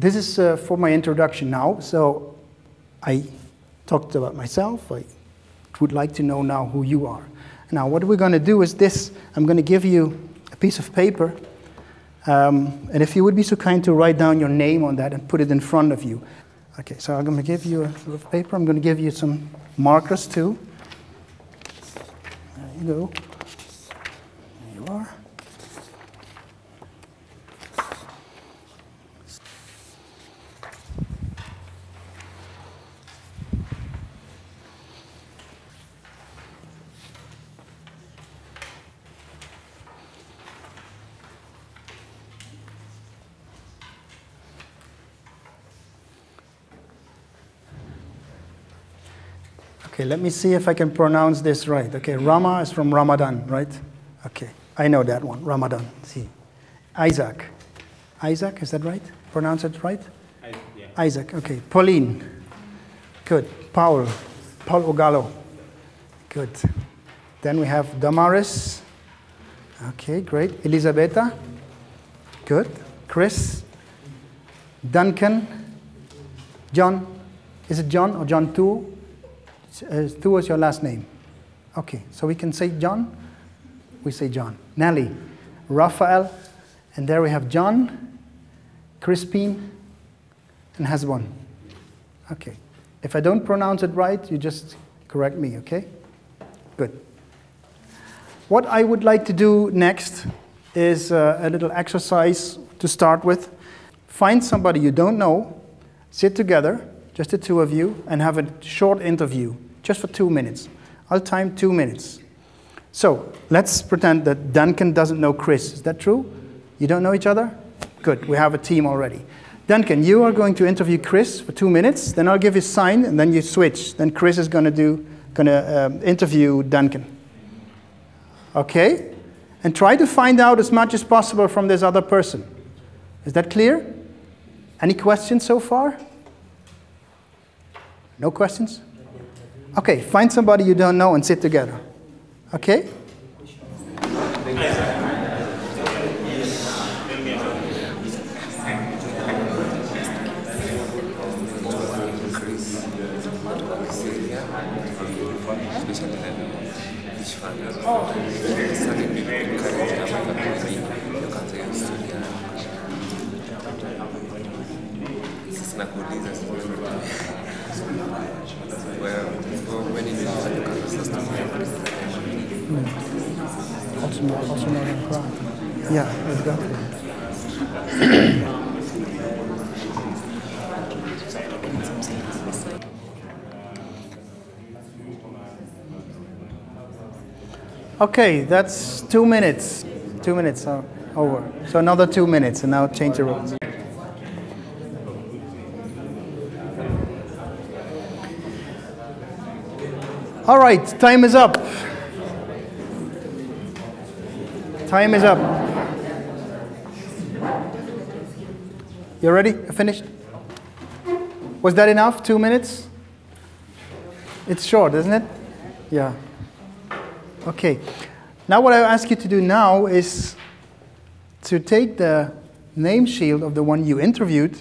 this is uh, for my introduction now. So I talked about myself. I would like to know now who you are. Now, what we're going to do is this I'm going to give you a piece of paper. Um, and if you would be so kind to write down your name on that and put it in front of you. Okay, so I'm going to give you a little paper. I'm going to give you some markers too. There you go. There you are. Okay, let me see if I can pronounce this right. Okay, Rama is from Ramadan, right? Okay, I know that one, Ramadan. See. Isaac. Isaac, is that right? Pronounce it right? I, yeah. Isaac, okay. Pauline. Good. Paul. Paul Ogalo. Good. Then we have Damaris. Okay, great. Elisabetta. Good. Chris. Duncan. John. Is it John or John 2? Uh, is your last name. Okay, so we can say John. We say John. Nelly, Raphael, and there we have John, Crispin, and Hezbon. Okay. If I don't pronounce it right, you just correct me, okay? Good. What I would like to do next is uh, a little exercise to start with. Find somebody you don't know, sit together, just the two of you, and have a short interview, just for two minutes. I'll time two minutes. So let's pretend that Duncan doesn't know Chris. Is that true? You don't know each other? Good, we have a team already. Duncan, you are going to interview Chris for two minutes, then I'll give a sign, and then you switch. Then Chris is going to do, going to um, interview Duncan. Okay? And try to find out as much as possible from this other person. Is that clear? Any questions so far? No questions? Okay, find somebody you don't know and sit together. Okay? Okay, that's two minutes. Two minutes are over. So another two minutes, and now change the rules. All right, time is up. Time is up. You ready? Finished? Was that enough? Two minutes? It's short, isn't it? Yeah. Okay. Now, what I ask you to do now is to take the name shield of the one you interviewed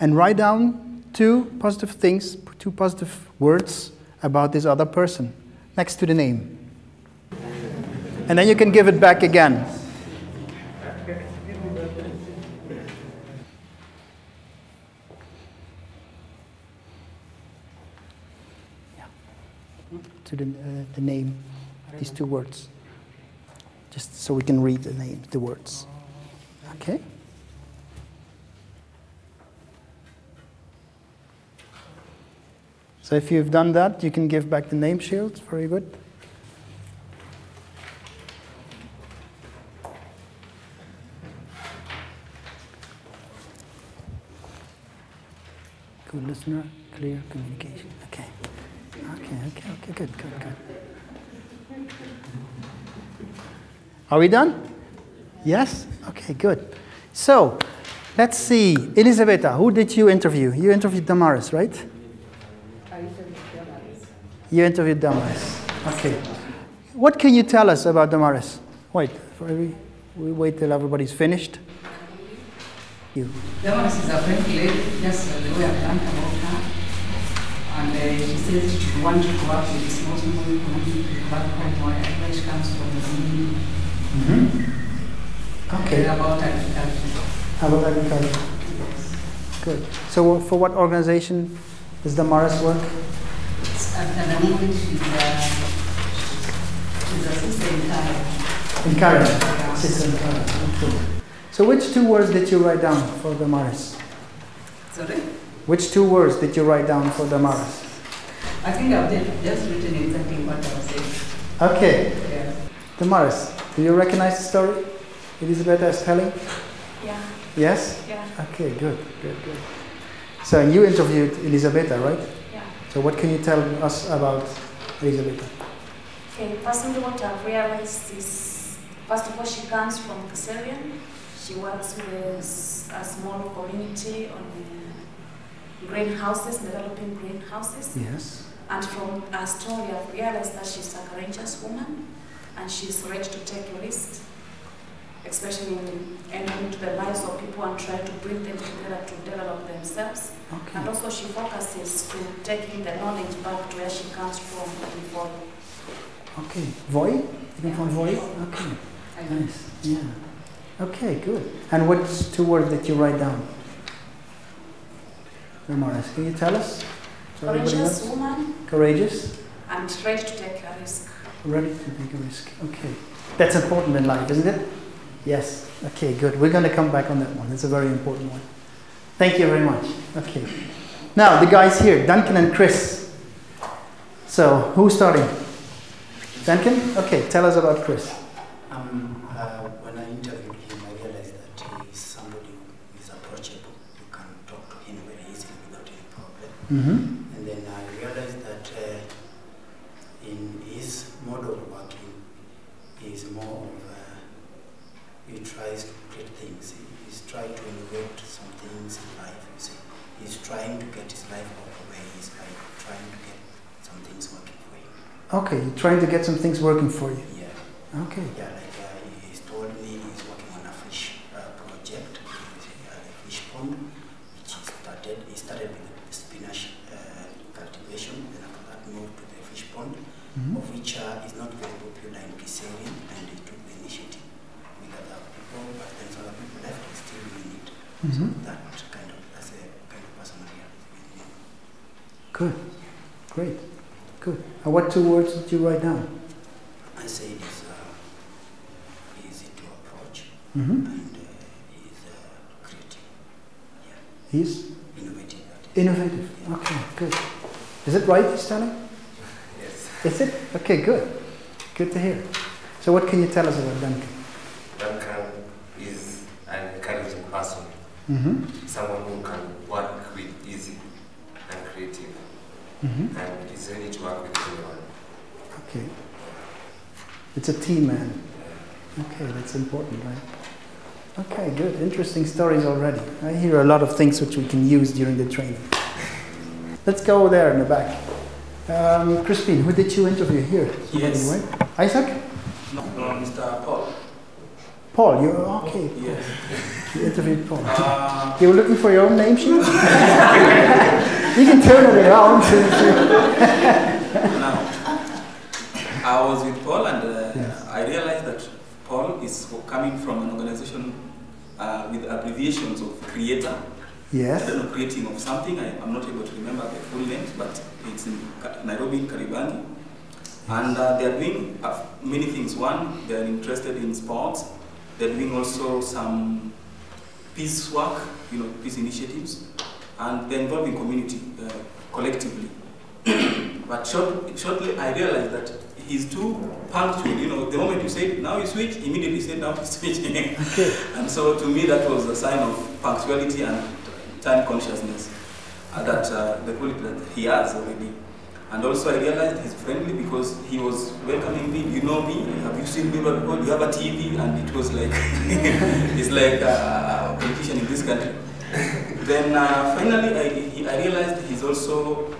and write down two positive things, two positive words about this other person next to the name. And then you can give it back again. To the, uh, the name, these two words. Just so we can read the name, the words. Okay? So if you've done that, you can give back the name shield. Very good. Good listener, clear communication. Okay. Okay, okay, okay, good, good, good. Are we done? Yes? Okay, good. So, let's see. Elisabetta, who did you interview? You interviewed Damaris, right? You interviewed Damaris. Okay. What can you tell us about Damaris? Wait, for every, we wait till everybody's finished. You. Damaris is a friend lady, just the way I've learned about her. And uh, she says she wants to work with small people back home where where she comes from. the Mm-hmm. Uh, Okay. About agriculture. How about agriculture? Good. So for what organization does Damaris work? It's- At, at the moment, she's, she's a sister in Thailand. In Karen. Sister. Okay. So which two words did you write down for Damaris? Sorry? Which two words did you write down for Damaris? I think I've just, just written exactly what I was saying. Okay. Yeah. Damaris, do you recognize the story Elizabeth is telling? Yeah, Yes? yeah, Okay, good, good, good. So you interviewed Elisabetta, right? So what can you tell us about Elisabetta? Okay, personally, what I've realized is, first of all, she comes from Kiserian. She works with a small community on greenhouses, developing greenhouses. Yes. And from her story, I've realized that she's a courageous woman and she's ready to take risks, especially in entering into the lives of people and trying to bring them together to develop themselves. Okay. And also she focuses to taking the knowledge back to where she comes from in Voi. Okay. Voi? You Yeah. from Voi? Okay. Nice. Yeah. Okay, good. And what two words did you write down? Damaris, can you tell us? Courageous woman Courageous. and ready to take a risk. Ready to take a risk. Okay. That's important in life, isn't it? Yes. Okay, good. We're going to come back on that one. It's a very important one. Thank you very much. Okay. Now, the guys here, Duncan and Chris. So, who's starting? Duncan? Okay, tell us about Chris. Um, uh, when I interviewed him, I realized that he is somebody who is approachable. You can talk to him very easily without any problem. Mm-hmm. And Okay, you're trying to get some things working for you. Yeah. Okay. Yeah, like uh, he's told me he's working on a fish uh, project, which is uh, a fish pond, which he started. He started with the spinach uh, cultivation, then after that moved to the fish pond, Mhm. of which uh, is not very popular in Kiseri, and he took the initiative with other people, but then some other people left, he's still doing it. Mhm. That kind of, that's a kind of person I am with me. Good. Great. Good. And what two words did you write down? I say it is uh, easy to approach, Mm-hmm. and uh, he's uh, creative, He's innovative. that is. innovative. Okay, good. Is it right, he's telling? Yes. Is it? Okay, good. Good to hear. So, what can you tell us about Duncan? Duncan is an encouraging person, Mm-hmm. someone who can work with easy and creative, Mm-hmm. and is ready to work with anyone. Okay. It's a team man. Okay, that's important, right? Okay, good. Interesting stories already. I hear a lot of things which we can use during the training. Let's go there in the back. Um, Crispin, who did you interview here? Yes. right? Isaac? No, no, Mr. Paul. Paul, you okay? Yes. You interviewed Paul. Uh, You were looking for your own name sheet? you can turn it around. no. I was with Paul and uh, Yes. I realized that Paul is coming from an organization uh, with abbreviations of creator. I yes. don't know, creating of something. I, I'm not able to remember the full names, but it's in Nairobi, Kariobangi. And uh, they are doing uh, many things. One, they are interested in sports. They're doing also some peace work, you know, peace initiatives, and they're involving community uh, collectively. but short, shortly, I realized that he's too punctual. You know, the moment you say now you switch, immediately say now you switch. Okay. and so to me, that was a sign of punctuality and time consciousness uh, that uh, the quality that he has already. And also I realized he's friendly because he was welcoming me. You know me, have you seen me before? You have a TV, and it was like it's like a politician in this country. then uh, finally, I, I realized he's also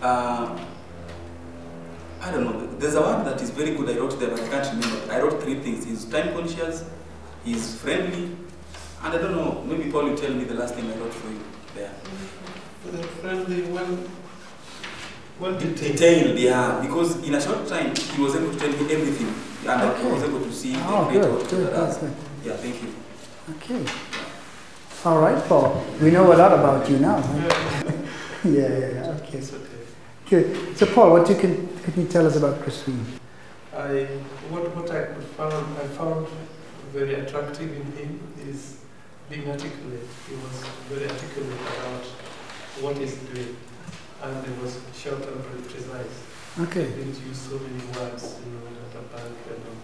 uh, I don't know. There's a word that is very good. I wrote there, but I can't remember. I wrote three things. He's time conscious, he's friendly, And I don't know, maybe Paul will tell me the last thing I wrote for you there. The friendly, well, well detailed. Detailed, yeah, because in a short time he was able to tell me everything, and I Okay. was able to see Oh, the good, creator of good, the- good, good. Yeah, thank you. Okay. All right, Paul. We know a lot about you now. huh? Yeah, yeah, yeah. Okay. Good. So, Paul, what you can can you tell us about Crispin? I, what, what I found, I found very attractive in him is being articulate. He was very articulate about what he's doing, and it was short and very precise. Okay. He didn't use so many words, you know, at a bank and all.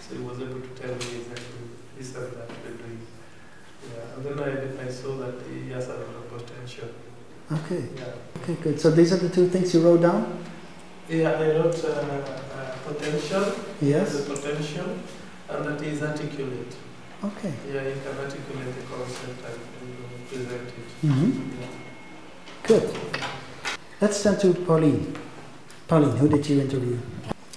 So he was able to tell me exactly this and that we're doing. Yeah, and then I, I saw that he has a lot of potential. Okay. Yeah. Okay. Good. So these are the two things you wrote down. Yeah, I wrote uh, uh, potential, Yes. the potential, and that is articulate. Okay. Yeah, you can articulate the concept and present it. Mm-hmm. Yeah. Good. Let's turn to Pauline. Pauline, who did you interview?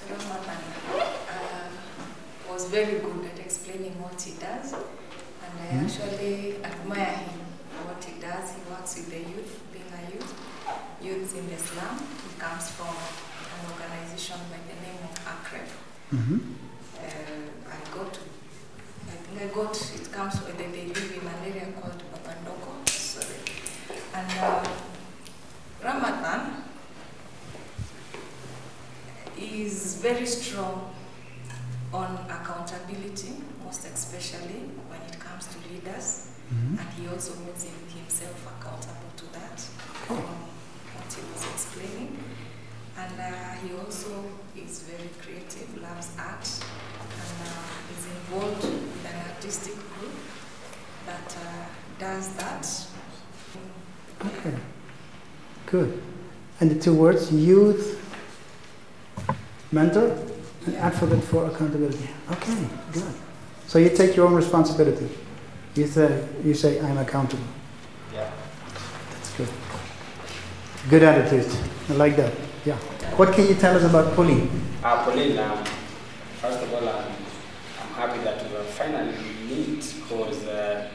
Ramadan uh, was very good at explaining what he does, and I Mhm. actually admire him for what he does. He works with the youth, being a youth, youth in the slum. He comes from an organization by the name of ACREF. Mm-hmm. Uh, I got, I think I got, it comes, with they, live in an area called Babadogo, sorry. And uh, Ramadan is very strong on accountability, most especially when it comes to leaders, Mm-hmm. and he also holds himself accountable to that, from what he was explaining. And uh, he also is very creative, loves art, and uh, is involved with an artistic group that uh, does that. Okay. Good. And the two words, youth, mentor, and advocate for accountability. Okay, good. So you take your own responsibility. You say, you say I'm accountable. Yeah. That's good. Good attitude. I like that. Yeah. What can you tell us about Pauline? Uh, Pauline, um, first of all, um, I'm happy that we are finally meet because uh,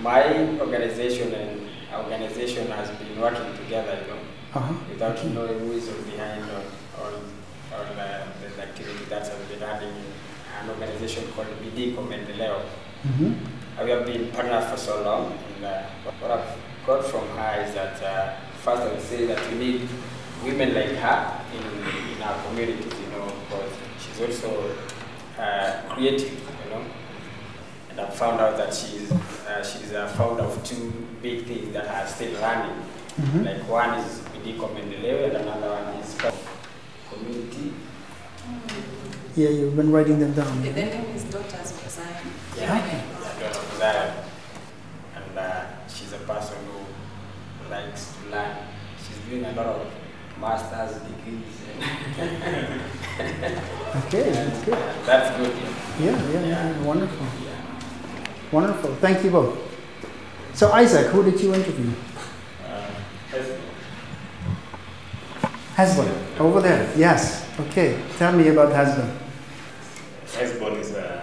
my organization and organization has been working together, you know, Uh-huh. without Okay. knowing who is behind or, or, or the, the activity that has been running in an organization called BD Comendeleo. Mm-hmm. Uh, we have been partners for so long, and uh, what I've got from her is that uh, first I would say that we need women like her in, in our communities, you know, because she's also uh, creative, you know. And I've found out that she's uh, she's a founder of two big things that are still running. Mm-hmm. Like one is Bidiko Mendeleo, and another one is community. Yeah, you've been writing them down. The yeah? name is Daughters of Zion. Yeah. Okay. Yeah, daughter of Zion. And uh, she's a person who likes to learn. She's doing a lot of master's degrees. Okay, that's good. that's good. Yeah, yeah, yeah, yeah. Wonderful. Yeah. Wonderful. Thank you both. So, Isaac, who did you interview? Uh, husband, over there. Yes. Okay. Tell me about Hezbon. Hezbon is a,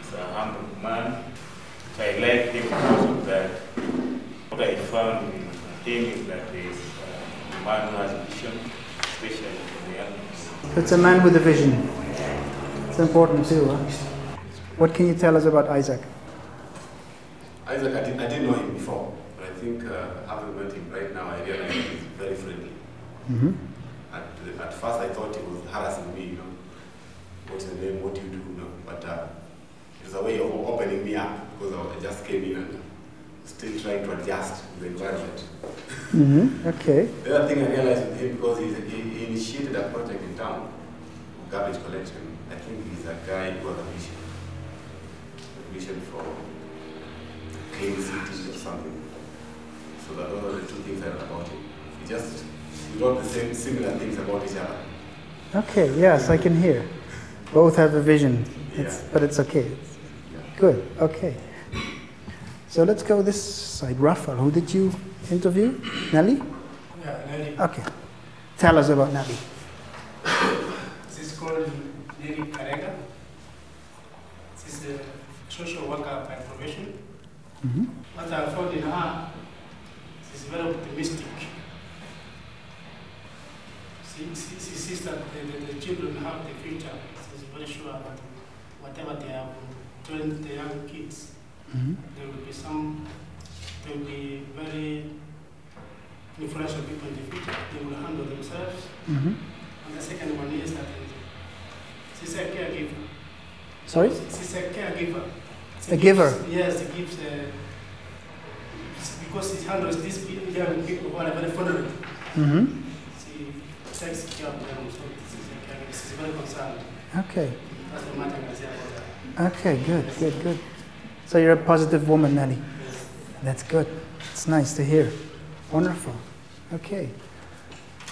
is a humble man. So I like him because of that. What I found in him is that he's a man who has vision, especially for the young. It's a man with a vision. It's important too. Huh? What can you tell us about Isaac? Isaac, I, did, I didn't know him before, but I think uh, having met him right now, I realize he's very friendly. Mm-hmm. At, at first, I thought he was harassing me, you know, what's your name, what do you do, you know, but uh, it was a way of opening me up because I just came in and still trying to adjust to the environment. Mm-hmm. Okay. The other thing I realized with him, because he's, he, he initiated a project in town, garbage collection, I think he's a guy who has a vision. A vision for clean cities or something. So that those are the two things I read about him. He just wrote the same similar things about each other. Okay. Yes, I can hear. Both have a vision. It's, Yeah. but it's okay. Good. Okay. So let's go this side. Rafael, who did you interview? Nelly? Yeah, Nelly. Okay. Tell us about Nelly. This is called Nelly Karega. Is a social worker by profession. hmm What I found in her, she's very optimistic. She, she, she sees that the, the, the children have the future. She's very sure that whatever they have trained the young kids, hmm there will be some, there will be influential people in the future. They will handle themselves. hmm And the second one is that she's a caregiver. Sorry? She's a caregiver. She A gives- giver? Yes, she gives, uh, because she handles these young people who are very vulnerable. hmm She takes care of them, so she's a caregiver. She's very concerned. Okay. That's the matter I say about her. Okay, good, good, good. So you're a positive woman, Nelly. That's good. It's nice to hear. Wonderful. Okay.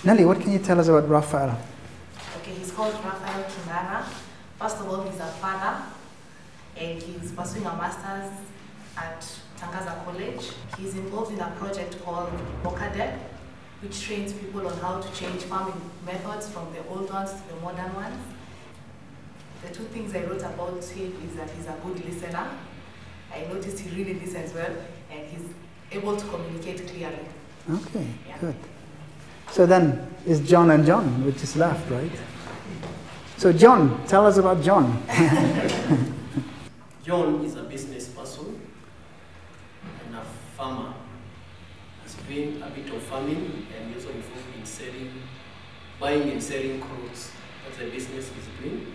Nelly, what can you tell us about Raphael? Okay, he's called Raphael Kinara. First of all, he's a father, and he's pursuing a master's at Tangaza College. He's involved in a project called Mokadep, which trains people on how to change farming methods from the old ones to the modern ones. The two things I wrote about him is that he's a good listener. I noticed he really listens well, and he's able to communicate clearly. Okay, good. So then, it's John and John, which is left, right? So, John, tell us about John. John is a business person and a farmer. Has been a bit of farming and also involved in selling, buying and selling clothes. That's the business he's doing.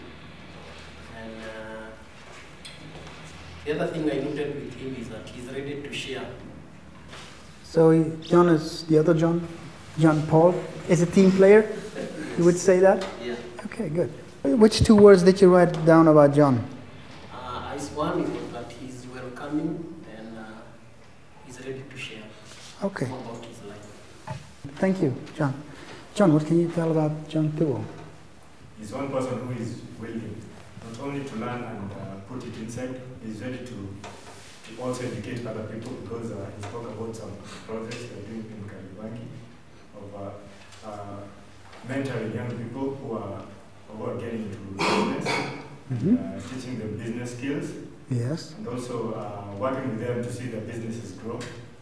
And uh, the other thing I noted with him is that he's ready to share. So, John is the other John? John Paul is a team player? You would say that? Yeah. Okay, good. Which two words did you write down about John? Uh, as one is that he's welcoming and uh, he's ready to share Okay. about his life. Thank you, John. John, what can you tell about John Tuo? He's one person who is willing not only to learn and uh, put it inside, he's ready to, to also educate other people because uh, he spoke about some projects they're doing in Kariobangi of uh, uh, mentoring young people who are, who are getting into business, Mhm. uh, teaching them business skills, Yes. and also uh, working with them to see their businesses grow.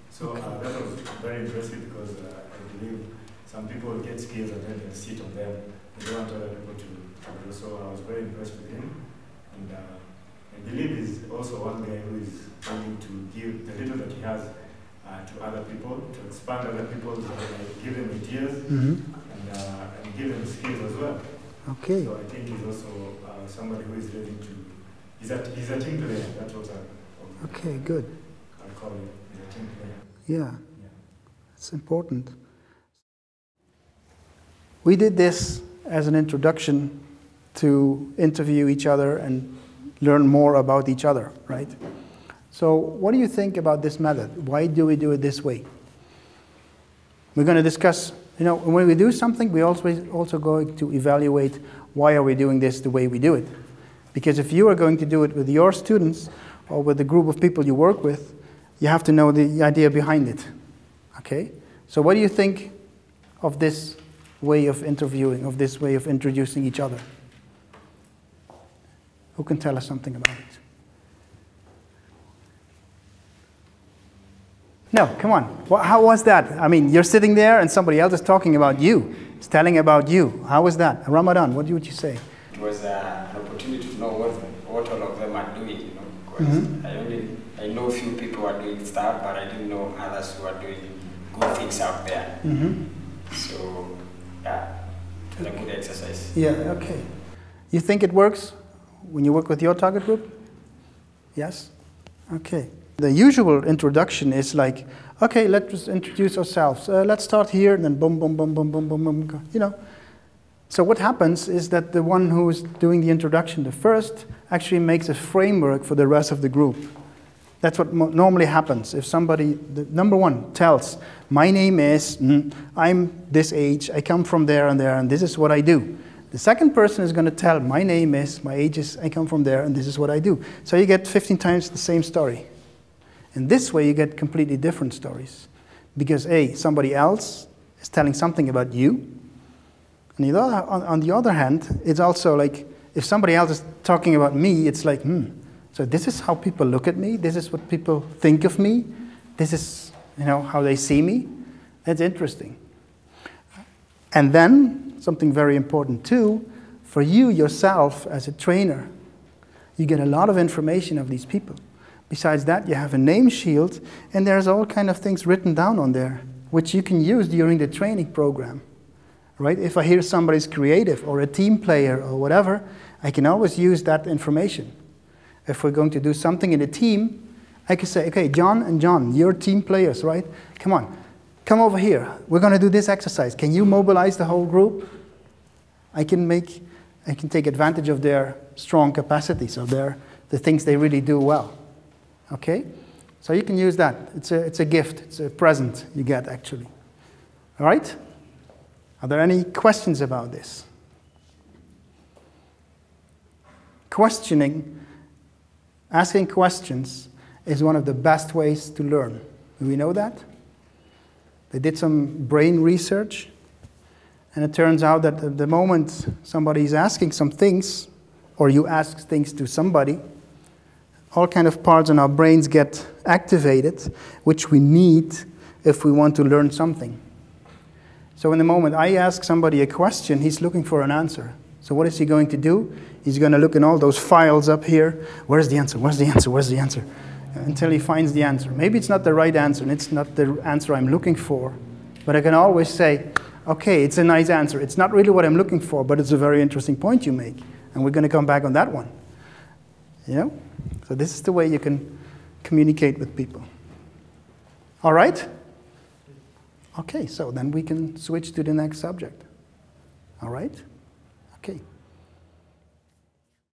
So uh, that was very impressive because uh, I believe some people get skills and then they sit on them. They don't want other people to, to grow. So I was very impressed with him. And uh, I believe he's also one guy who is willing to give the little that he has uh, to other people, to expand other people's, uh, give them ideas Mhm. and, uh, and give them skills as well. Okay. So I think he's also uh, somebody who is ready to, he's a, he's a team player. That's what I, Okay, good. I call him. He's a team player. Yeah. It's important. We did this as an introduction to interview each other and learn more about each other, right? So, what do you think about this method? Why do we do it this way? We're going to discuss, you know, when we do something, we also also going to evaluate why are we doing this the way we do it. Because if you are going to do it with your students or with the group of people you work with, you have to know the idea behind it. Okay? So, what do you think of this way of interviewing, of this way of introducing each other? Who can tell us something about it? No, come on. How was that? I mean, you're sitting there and somebody else is talking about you. It's telling about you. How was that? Ramadan, what would you say? It was uh, an opportunity to know what, what all of them are doing, you know, because Mhm. I only I know a few people are doing stuff, but I didn't know others who are doing good things out there. Mm-hmm. So, yeah, it was a good exercise. Yeah, okay. You think it works when you work with your target group? Yes? Okay. The usual introduction is like, okay, let's introduce ourselves. Uh, let's start here, and then boom, boom, boom, boom, boom, boom, boom, you know. So what happens is that the one who is doing the introduction, the first, actually makes a framework for the rest of the group. That's what normally happens. If somebody, the number one, tells, my name is, mm, I'm this age, I come from there and there, and this is what I do. The second person is going to tell, my name is, my age is, I come from there, and this is what I do. So you get 15 times the same story. And this way, you get completely different stories. Because A, somebody else is telling something about you. And the other, on, on the other hand, it's also like if somebody else is talking about me, it's like, hmm, So this is how people look at me. This is what people think of me. This is, you know, how they see me. That's interesting. And then something very important too, for you yourself as a trainer, you get a lot of information of these people. Besides that, you have a name shield, and there's all kind of things written down on there, which you can use during the training program. Right? If I hear somebody's creative or a team player or whatever, I can always use that information. If we're going to do something in a team, I can say, okay, John and John, you're team players, right? Come on, come over here. We're going to do this exercise. Can you mobilize the whole group? I can make, I can take advantage of their strong capacities, of their, the things they really do well. Okay? So you can use that. It's a, it's a gift, it's a present you get actually. All right? Are there any questions about this? Questioning, asking questions, is one of the best ways to learn. Do we know that? They did some brain research, and it turns out that at the moment somebody is asking some things, or you ask things to somebody, all kind of parts in our brains get activated, which we need if we want to learn something. So in the moment I ask somebody a question, he's looking for an answer. So what is he going to do? He's going to look in all those files up here. Where's the answer? Where's the answer? Where's the answer? Until he finds the answer. Maybe it's not the right answer, and it's not the answer I'm looking for. But I can always say, okay, it's a nice answer. It's not really what I'm looking for, but it's a very interesting point you make. And we're going to come back on that one. You know? So this is the way you can communicate with people. All right? Okay, so then we can switch to the next subject. All right? Okay.